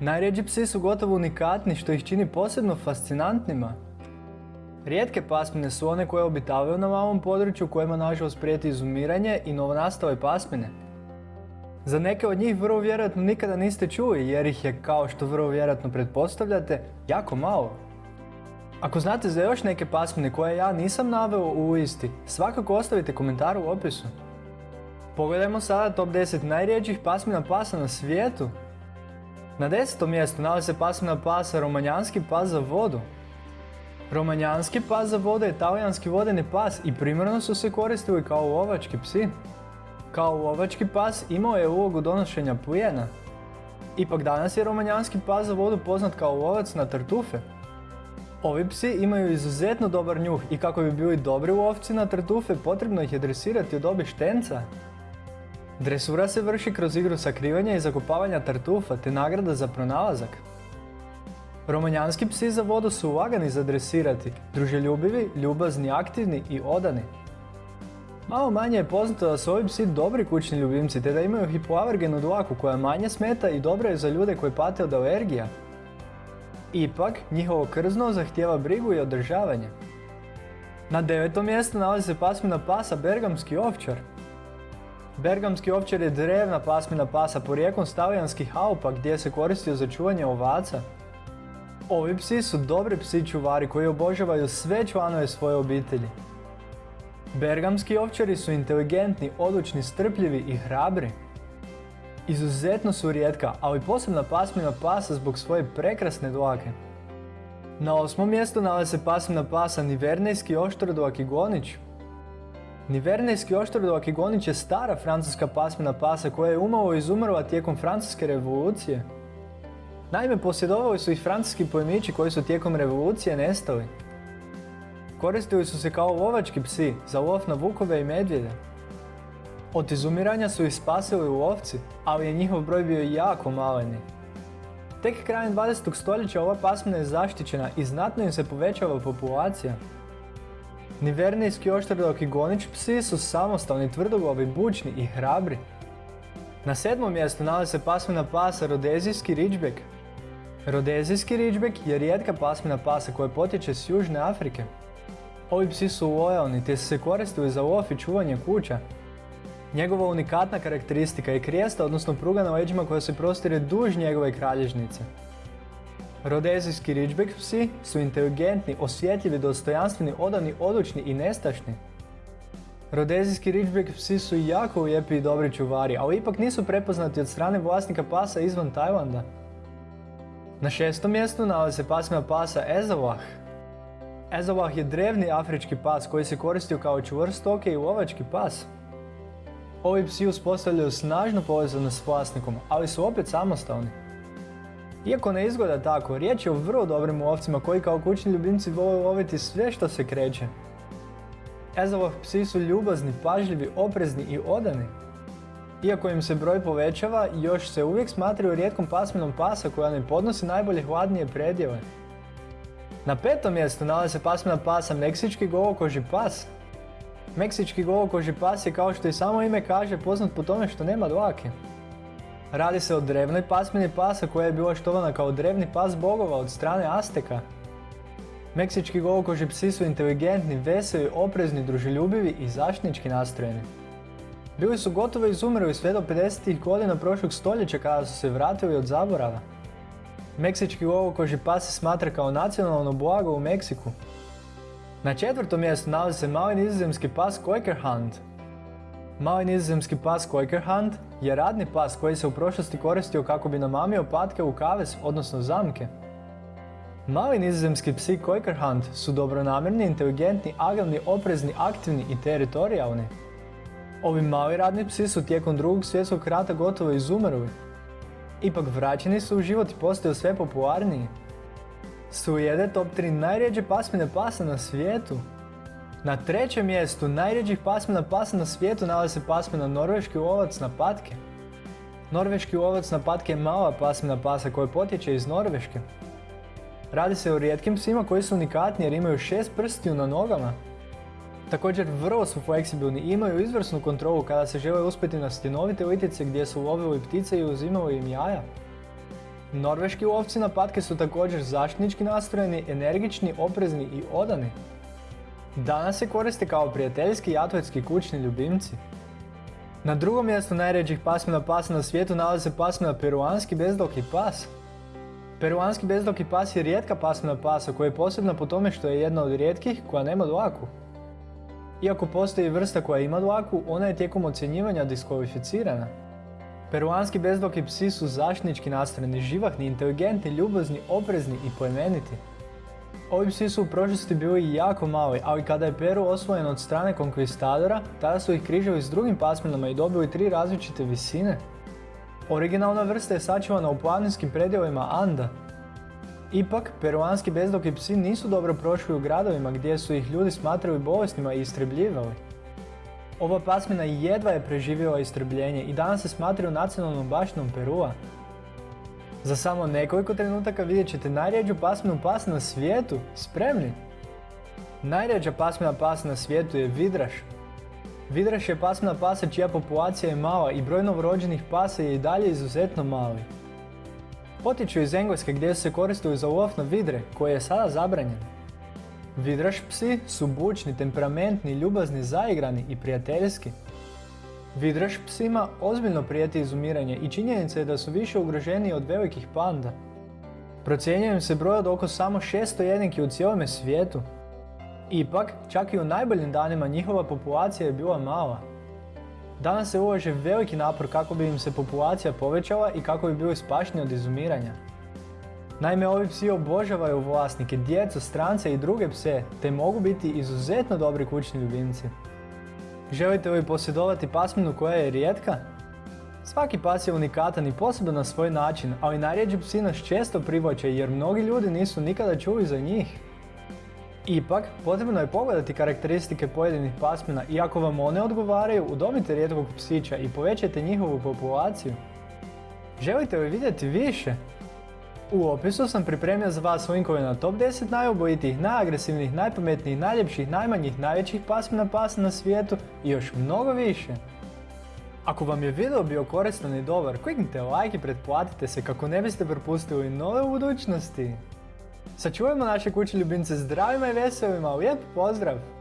Najrijeđi psi su gotovo unikatni što ih čini posebno fascinantnima. Rijetke pasmine su one koje obitavaju na malom području kojima nažalost prijeti izumiranje i novonastale pasmine. Za neke od njih vrlo vjerojatno nikada niste čuli jer ih je, kao što vrlo vjerojatno pretpostavljate, jako malo. Ako znate za još neke pasmine koje ja nisam naveo u listi, svakako ostavite komentar u opisu. Pogledajmo sada top 10 najrijeđih pasmina pasa na svijetu. Na desetom mjestu nalazi se pasmina pasa romanjanski pas za vodu. Romanjanski pas za vodu je talijanski vodeni pas i primarno su se koristili kao lovački psi. Kao lovački pas imao je ulogu donošenja plijena. Ipak danas je romanjanski pas za vodu poznat kao lovac na tartufe. Ovi psi imaju izuzetno dobar njuh i kako bi bili dobri lovci na tartufe potrebno ih je dresirati od dobi štenca. Dresura se vrši kroz igru sakrivanja i zakopavanja tartufa te nagrada za pronalazak. Romanjanski psi za vodu su lagani za dresirati, druželjubivi, ljubazni, aktivni i odani. Malo manje je poznato da su ovi psi dobri kućni ljubimci te da imaju hipoalergenu dlaku koja manje smeta i dobra je za ljude koji pate od alergija. Ipak, njihovo krzno zahtjeva brigu i održavanje. Na devetom mjestu nalazi se pasmina pasa Bergamski ovčar. Bergamski ovčar je drevna pasmina pasa porijeklom s talijanskih Alpa gdje se koristio za čuvanje ovaca. Ovi psi su dobri psi čuvari koji obožavaju sve članove svoje obitelji. Bergamski ovčari su inteligentni, odlučni, strpljivi i hrabri. Izuzetno su rijetka, ali posebna pasmina pasa zbog svoje prekrasne dlake. Na osmom mjestu nalazi se pasmina pasa Nivernejski oštrodlaki gonić. Nivernejski oštrodlaki gonić je stara francuska pasmina pasa koja je umalo izumrla tijekom francuske revolucije. Naime, posjedovali su ih francuski pojmići koji su tijekom revolucije nestali. Koristili su se kao lovački psi za lov na vukove i medvjede. Od izumiranja su ih spasili lovci, ali je njihov broj bio jako maleni. Tek krajem 20. stoljeća ova pasmina je zaštićena i znatno im se povećava populacija. Nivernijski oštrodok i gonič psi su samostalni, tvrdoglavi, bučni i hrabri. Na sedmom mjestu nalazi se pasmina pasa Rodezijski Ridgeback. Rodezijski Ridgeback je rijetka pasmina pasa koja potječe s Južne Afrike. Ovi psi su lojalni te se koristili za lov i čuvanje kuća. Njegova unikatna karakteristika je krijesta, odnosno pruga na leđima koja se prostire duž njegove kralježnice. Rodezijski Ridgeback psi su inteligentni, osjetljivi, dostojanstveni, odani, odlučni i nestašni. Rodezijski Ridgeback psi su jako lijepi i dobri čuvari, ali ipak nisu prepoznati od strane vlasnika pasa izvan Tajlanda. Na šestom mjestu nalazi se pasmina pasa Ezawah. Ezawah je drevni afrički pas koji se koristio kao čvrst i lovački pas. Ovi psi uspostavljaju snažnu povezanost s vlasnikom, ali su opet samostalni. Iako ne izgleda tako, riječ je o vrlo dobrim lovcima koji kao kućni ljubimci vole loviti sve što se kreće. Ezawah psi su ljubazni, pažljivi, oprezni i odani. Iako im se broj povećava, još se uvijek smatraju rijetkom pasminom pasa koja ne podnosi najbolje hladnije predjeve. Na petom mjestu nalazi se pasmina pasa Meksički golokoži pas. Meksički golokoži pas je kao što i samo ime kaže poznat po tome što nema dlake. Radi se o drevnoj pasmini pasa koja je bila štovana kao drevni pas bogova od strane Azteka. Meksički golokoži psi su inteligentni, veseli, oprezni, druželjubivi i zaštitnički nastrojeni. Bili su gotovo izumrli sve do 50. godina prošlog stoljeća kada su se vratili od zaborava. Meksički lovokoži pas se smatra kao nacionalno blago u Meksiku. Na četvrtom mjestu nalazi se mali nizozemski pas Quaker Hunt. Mali nizozemski pas Quaker Hunt je radni pas koji se u prošlosti koristio kako bi namamio patke u kaves, odnosno zamke. Mali nizozemski psi Quaker Hunt su dobronamjerni, inteligentni, agilni, oprezni, aktivni i teritorijalni. Ovi mali radni psi su tijekom drugog svjetskog rata gotovo izumrli. Ipak vraćeni su u život i postaju sve popularniji. Sujede top 3 najrijeđe pasmine pasa na svijetu. Na trećem mjestu najrijeđih pasmina pasa na svijetu nalazi se pasmina norveški lovac na patke. Norveški lovac na patke je mala pasmina pasa koja potječe iz Norveške. Radi se o rijetkim psima koji su unikatni jer imaju šest prstiju na nogama. Također vrlo su fleksibilni i imaju izvrsnu kontrolu kada se žele uspjeti na stjenovite litice gdje su lovili ptice i uzimali im jaja. Norveški ovci na patke su također zaštitnički nastrojeni, energični, oprezni i odani. Danas se koriste kao prijateljski i atletski kućni ljubimci. Na drugom mjestu najređih pasmina pasa na svijetu nalazi se pasmina peruanski bezdoki pas. Peruanski bezdoki pas je rijetka pasmina pasa koja je posebna po tome što je jedna od rijetkih koja nema dlaku. Iako postoji vrsta koja ima dlaku, ona je tijekom ocjenjivanja diskvalificirana. Peruanski bezdoki psi su zaštitnički nastrojeni, živahni, inteligentni, ljubazni, oprezni i plemeniti. Ovi psi su u prošlosti bili jako mali, ali kada je Peru osvojen od strane konkvistadora, tada su ih križali s drugim pasminama i dobili tri različite visine. Originalna vrsta je sačuvana u planinskim predjelima Anda. Ipak, peruanski bezdoki psi nisu dobro prošli u gradovima gdje su ih ljudi smatrali bolesnima i istrebljivali. Ova pasmina jedva je preživjela istrebljenje i danas se smatraju nacionalnom baštinom Perua. Za samo nekoliko trenutaka vidjet ćete najrijeđu pasminu pasa na svijetu. Spremni? Najrijeđa pasmina pasa na svijetu je vidraš. Vidraš je pasmina pasa čija populacija je mala i broj novorođenih pasa je i dalje izuzetno mali. Potiču iz Engleske gdje se koristili za lov na vidre, koje je sada zabranjen. Vidraš psi su bučni, temperamentni, ljubazni, zaigrani i prijateljski. Vidraš psima ozbiljno prijeti izumiranje i činjenica je da su više ugroženiji od velikih panda. Procjenjuje se broj od oko samo 600 jedinki u cijelome svijetu. Ipak, čak i u najboljim danima njihova populacija je bila mala. Danas se ulaže veliki napor kako bi im se populacija povećala i kako bi bili spašni od izumiranja. Naime, ovi psi obožavaju vlasnike, djecu, strance i druge pse, te mogu biti izuzetno dobri kućni ljubimci. Želite li posjedovati pasminu koja je rijetka? Svaki pas je unikatan i poseban na svoj način, ali najrijeđi psi nas često privlače jer mnogi ljudi nisu nikada čuli za njih. Ipak, potrebno je pogledati karakteristike pojedinih pasmina i ako vam one odgovaraju, udomite rijetkog psića i povećajte njihovu populaciju. Želite li vidjeti više? U opisu sam pripremio za vas linkove na top 10 najubojitijih, najagresivnijih, najpametnijih, najljepših, najmanjih, najvećih pasmina pasa na svijetu i još mnogo više. Ako vam je video bio koristan i dobar, kliknite like i pretplatite se kako ne biste propustili nove budućnosti. Sačuvajmo naše kuće ljubimce zdravima i veselima, lijep pozdrav!